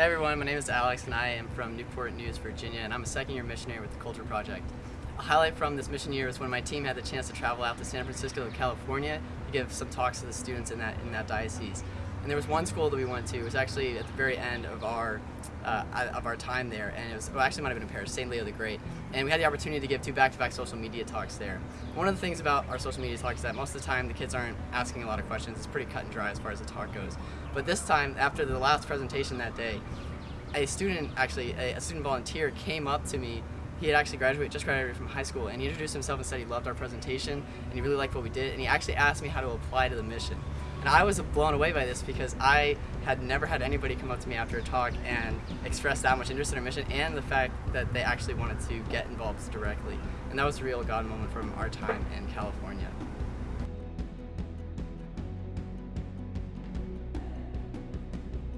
Hey everyone, my name is Alex and I am from Newport News, Virginia, and I'm a second year missionary with the Culture Project. A highlight from this mission year is when my team had the chance to travel out to San Francisco, California to give some talks to the students in that, in that diocese. And there was one school that we went to, it was actually at the very end of our, uh, of our time there, and it was, well actually might have been in parish, St. Leo the Great. And we had the opportunity to give two back-to-back -back social media talks there. One of the things about our social media talks is that most of the time the kids aren't asking a lot of questions, it's pretty cut and dry as far as the talk goes. But this time, after the last presentation that day, a student, actually, a, a student volunteer came up to me he had actually graduated, just graduated from high school, and he introduced himself and said he loved our presentation, and he really liked what we did, and he actually asked me how to apply to the mission. And I was blown away by this because I had never had anybody come up to me after a talk and express that much interest in our mission and the fact that they actually wanted to get involved directly. And that was a real God moment from our time in California.